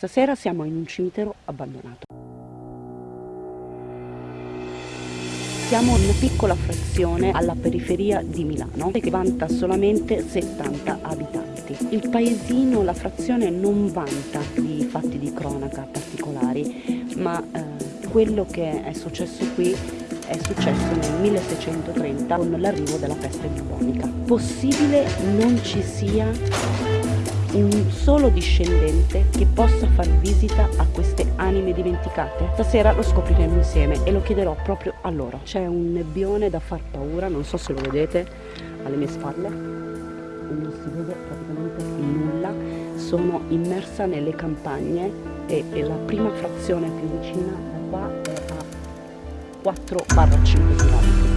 Stasera siamo in un cimitero abbandonato. Siamo in una piccola frazione alla periferia di Milano che vanta solamente 70 abitanti. Il paesino, la frazione non vanta di fatti di cronaca particolari, ma eh, quello che è successo qui è successo nel 1630 con l'arrivo della peste bubonica. Possibile non ci sia un solo discendente che possa far visita a queste anime dimenticate? Stasera lo scopriremo insieme e lo chiederò proprio a loro. C'è un nebbione da far paura, non so se lo vedete alle mie spalle, non si vede praticamente nulla, sono immersa nelle campagne e, e la prima frazione più vicina da qua è a 4-5 km.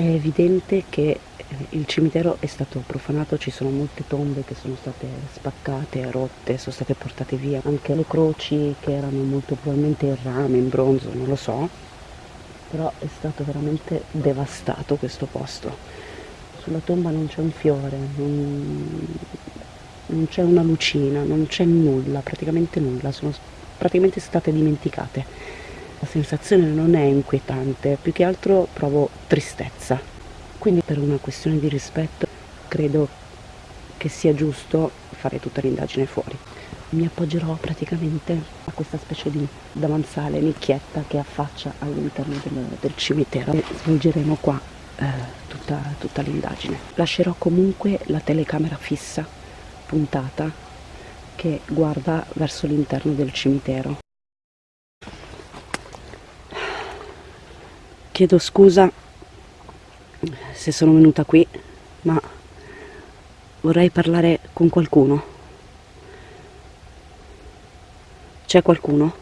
È evidente che eh, il cimitero è stato profanato, ci sono molte tombe che sono state spaccate, rotte, sono state portate via, anche le croci che erano molto probabilmente in rame, in bronzo, non lo so, però è stato veramente devastato questo posto. Sulla tomba non c'è un fiore, non, non c'è una lucina, non c'è nulla, praticamente nulla, sono praticamente state dimenticate. La sensazione non è inquietante, più che altro provo tristezza. Quindi per una questione di rispetto credo che sia giusto fare tutta l'indagine fuori. Mi appoggerò praticamente a questa specie di davanzale, nicchietta che affaccia all'interno del, del, cimitero e svolgeremo qua eh, tutta, tutta l'indagine. Lascerò comunque la telecamera fissa, puntata, che guarda verso l'interno del cimitero. Chiedo scusa se sono venuta qui, ma vorrei parlare con qualcuno. C'è qualcuno?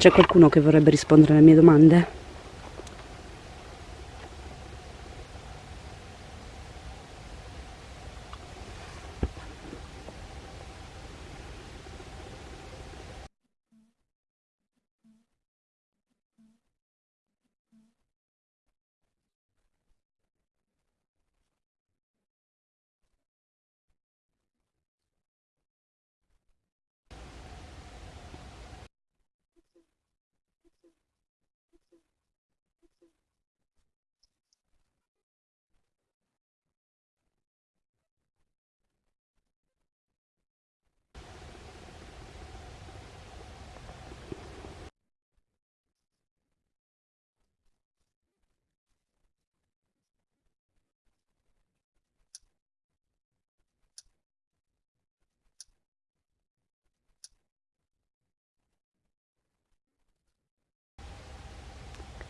C'è qualcuno che vorrebbe rispondere alle mie domande?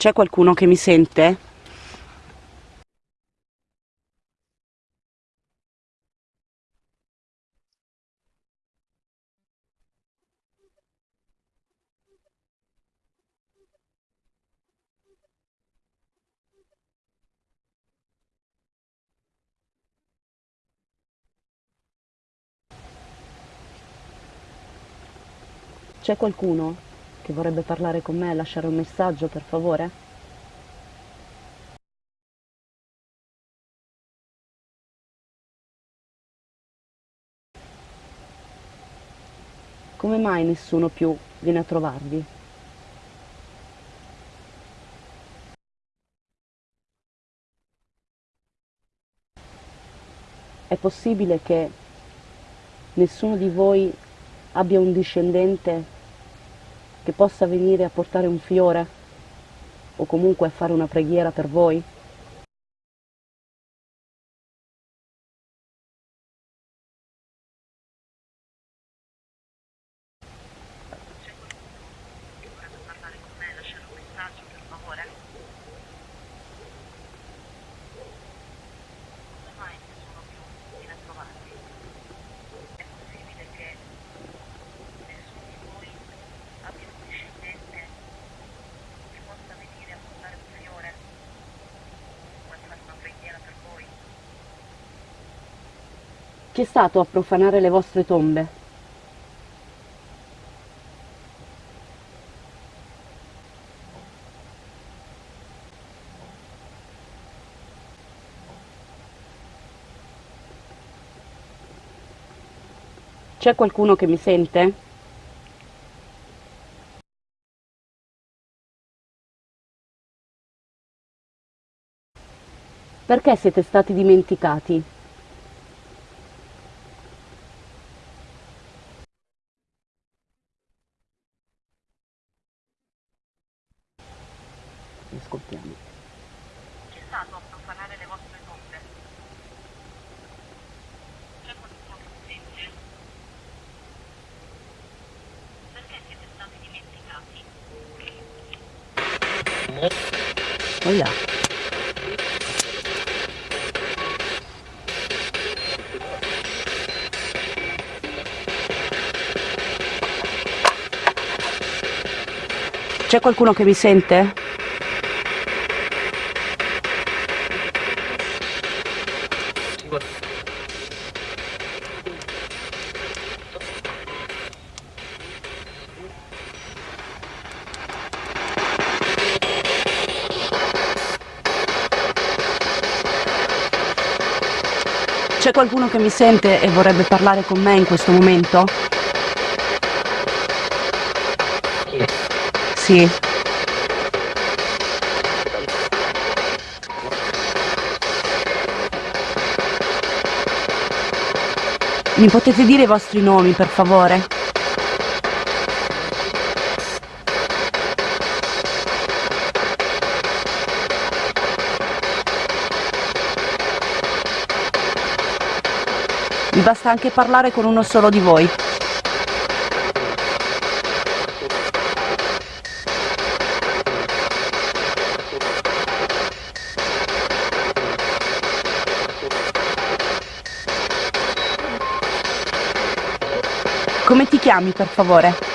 C'è qualcuno che mi sente? C'è qualcuno che vorrebbe parlare con me e lasciare un messaggio, per favore? Come mai nessuno più viene a trovarvi? È possibile che nessuno di voi abbia un discendente che possa venire a portare un fiore o comunque a fare una preghiera per voi? Chi è stato a profanare le vostre tombe? C'è qualcuno che mi sente? Perché siete stati dimenticati? Ascoltiamo. Chi è stato a profanare le vostre tombe? C'è qualcuno che mi sente? Perché siete stati dimenticati? Oh là. C'è qualcuno che mi sente? C'è qualcuno che mi sente e vorrebbe parlare con me in questo momento? Sì. Mi potete dire i vostri nomi, per favore? Mi basta anche parlare con uno solo di voi. Come ti chiami, per favore?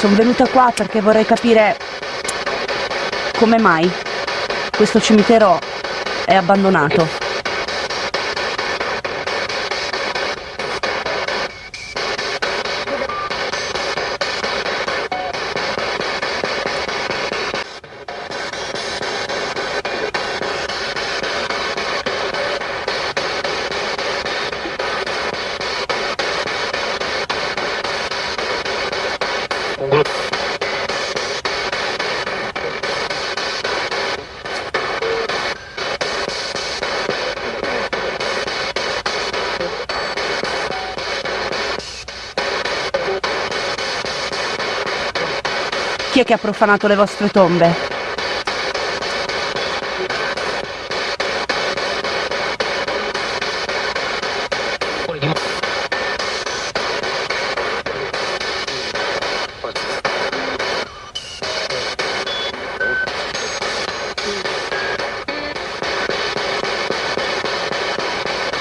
Sono venuta qua perché vorrei capire come mai questo cimitero è abbandonato. è che ha profanato le vostre tombe?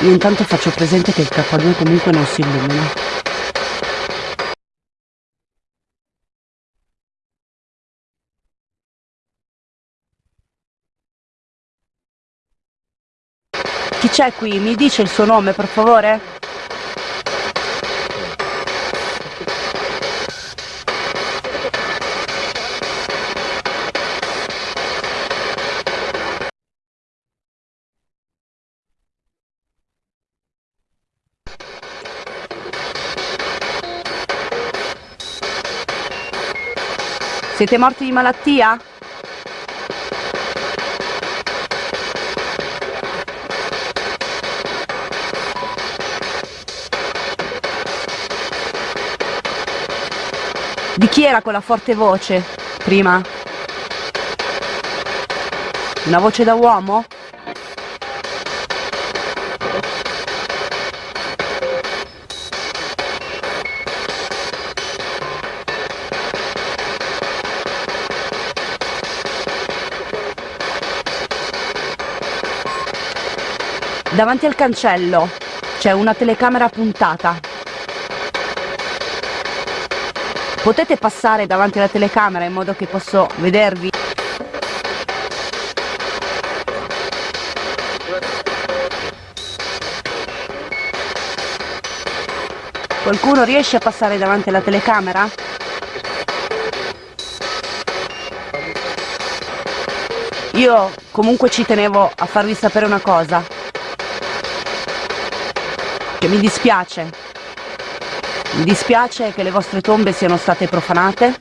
Intanto faccio presente che il K2 comunque non si illumina. Chi c'è qui? Mi dice il suo nome, per favore? Siete morti di malattia? Di chi era quella forte voce prima? Una voce da uomo? Davanti al cancello c'è una telecamera puntata. Potete passare davanti alla telecamera in modo che posso vedervi? Qualcuno riesce a passare davanti alla telecamera? Io comunque ci tenevo a farvi sapere una cosa. Che mi dispiace. Mi dispiace che le vostre tombe siano state profanate.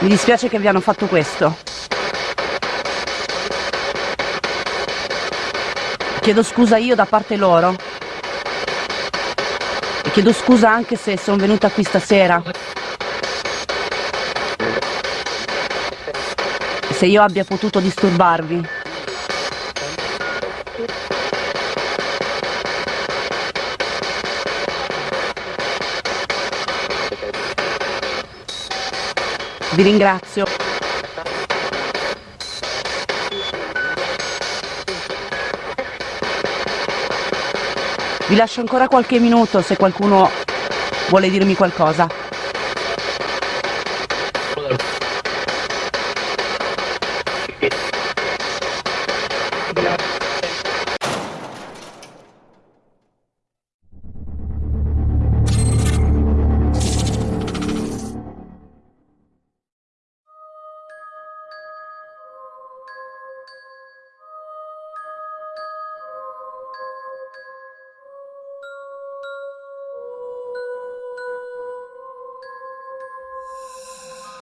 Mi dispiace che vi hanno fatto questo. Chiedo scusa io da parte loro. E chiedo scusa anche se sono venuta qui stasera. Se io abbia potuto disturbarvi. Vi ringrazio. Vi lascio ancora qualche minuto se qualcuno vuole dirmi qualcosa.